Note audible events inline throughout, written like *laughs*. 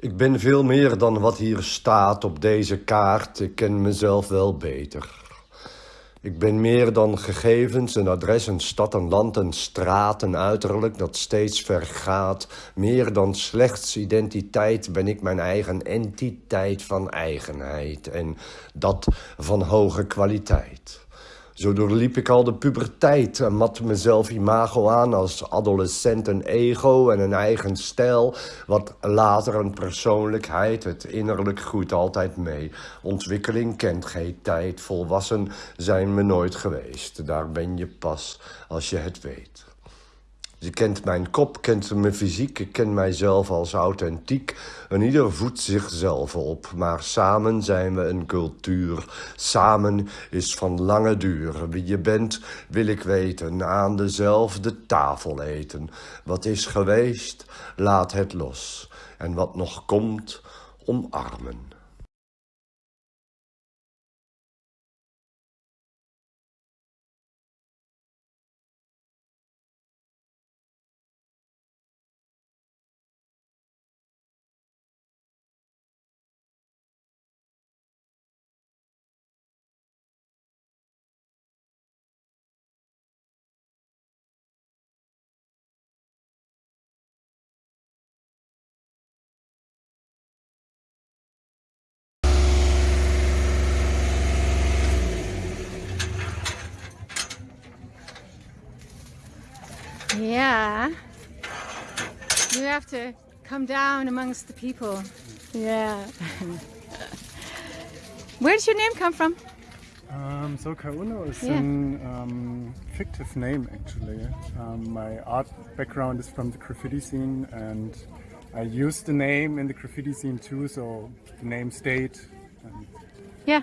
Ik ben veel meer dan wat hier staat op deze kaart. Ik ken mezelf wel beter. Ik ben meer dan gegevens, een adres, een stad, een land, een straat, een uiterlijk dat steeds vergaat. Meer dan slechts identiteit ben ik mijn eigen entiteit van eigenheid en dat van hoge kwaliteit. Zo doorliep ik al de puberteit en mat mezelf imago aan als adolescent een ego en een eigen stijl, wat later een persoonlijkheid, het innerlijk groeit altijd mee. Ontwikkeling kent geen tijd, volwassen zijn me nooit geweest. Daar ben je pas als je het weet. Je kent mijn kop, kent mijn fysiek, ik ken mijzelf als authentiek. En ieder voedt zichzelf op, maar samen zijn we een cultuur. Samen is van lange duur. Wie je bent, wil ik weten, aan dezelfde tafel eten. Wat is geweest, laat het los. En wat nog komt, omarmen. Yeah. You have to come down amongst the people. Yeah. *laughs* Where does your name come from? Um, so Kauno is Yeah. an um, fictive name actually. Um, my art background is from the graffiti scene and I used the name in the graffiti scene too, so the name stayed and Yeah.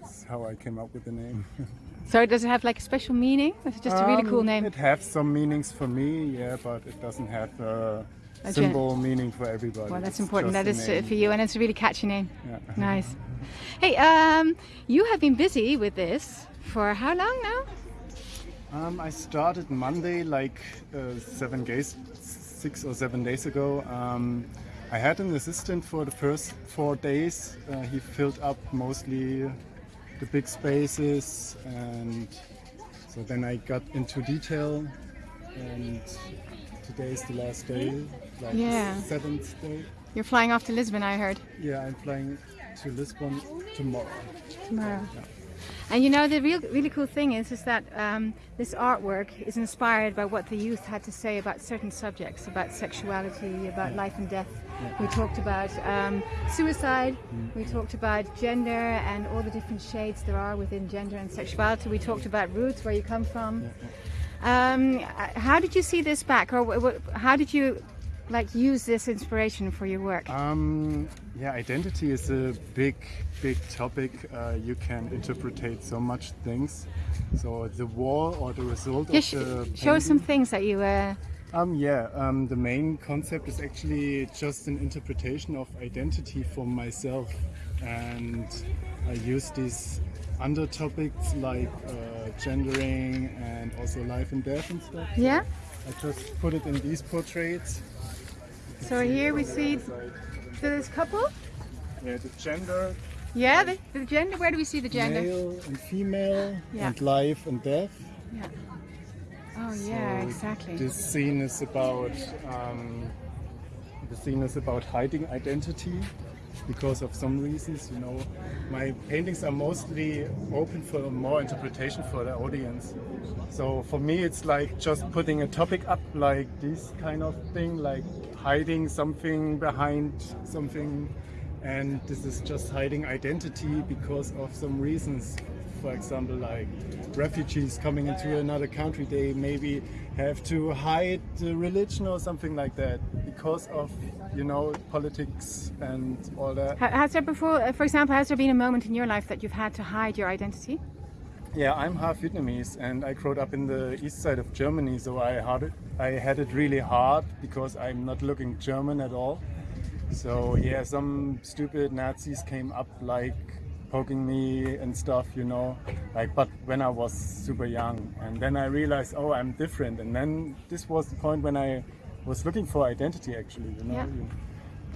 that's how I came up with the name. *laughs* So does it have like a special meaning? Is it just a really cool Um, name? It has some meanings for me, yeah, but it doesn't have a A symbol meaning for everybody. Well, that's It's important. That is uh, name. for you, and it's a really catchy name. Yeah. *laughs* Nice. Hey, um, you have been busy with this for how long now? Um, I started Monday, like uh, seven days, six or seven days ago. Um, I had an assistant for the first four days. Uh, he filled up mostly the big spaces, and so then I got into detail. And today is the last day, like Yeah. the seventh day. You're flying off to Lisbon, I heard. Yeah, I'm flying to Lisbon tomorrow. Tomorrow. And you know the real, really cool thing is, is that um, this artwork is inspired by what the youth had to say about certain subjects, about sexuality, about life and death. We talked about um, suicide. We talked about gender and all the different shades there are within gender and sexuality. We talked about roots, where you come from. Um, how did you see this back, or how did you like use this inspiration for your work? Um, yeah, identity is a big, big topic. Uh, you can interpretate so much things. So the war or the result Yeah, of the show us some things that you. Uh, Um, yeah, um, the main concept is actually just an interpretation of identity for myself, and I use these under topics like uh, gendering and also life and death and stuff. yeah. I just put it in these portraits. So here we see this couple. Yeah, the gender, Yeah, the, the gender. Where do we see the gender? male and female, Yeah. and life and death. Yeah. Oh yeah, So exactly. This scene is about um, the scene is about hiding identity because of some reasons. You know, my paintings are mostly open for more interpretation for the audience. So for me, it's like just putting a topic up, like this kind of thing, like hiding something behind something. And this is just hiding identity because of some reasons for example, like refugees coming into another country, they maybe have to hide the religion or something like that because of, you know, politics and all that. Ha- Has there before, uh, for example, has there been a moment in your life that you've had to hide your identity? Yeah, I'm half Vietnamese and I grew up in the east side of Germany, so I had it, I had it really hard because I'm not looking German at all. So yeah, some stupid Nazis came up like poking me and stuff, you know. Like, but when I was super young, and then I realized, oh, I'm different. And then this was the point when I was looking for identity, actually, you know. Yeah. You-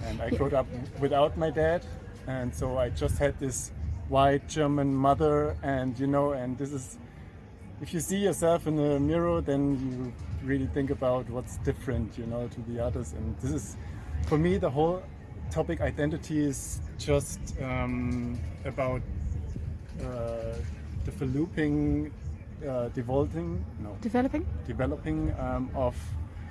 And I grew up without my dad, and so I just had this white German mother, and you know, and this is if you see yourself in the mirror, then you really think about what's different, you know, to the others. And this is, for me, the whole topic identity is just um, about uh, developing, uh, devolving, no, Developing? developing um, of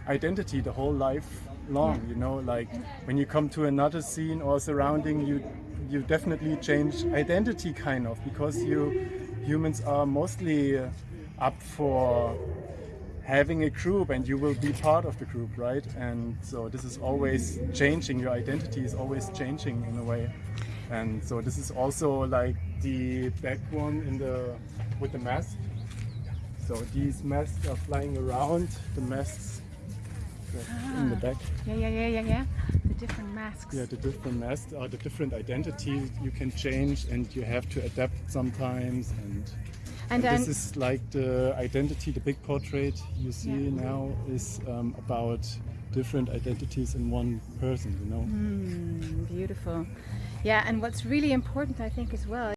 identity the whole life long you know like when you come to another scene or surrounding you you definitely change identity kind of because you humans are mostly up for having a group and you will be part of the group right and so this is always changing your identity is always changing in a way and so this is also like the back one in the with the mask so these masks are flying around, the masks that's in the ah. back. Yeah, yeah, yeah, yeah, yeah. The different masks. Yeah, the different masks are the different identities you can change and you have to adapt sometimes and, And this is like the identity, the big portrait you see Yeah. now is um, about different identities in one person, you know. Mm, beautiful. Yeah, and what's really important, I think, as well.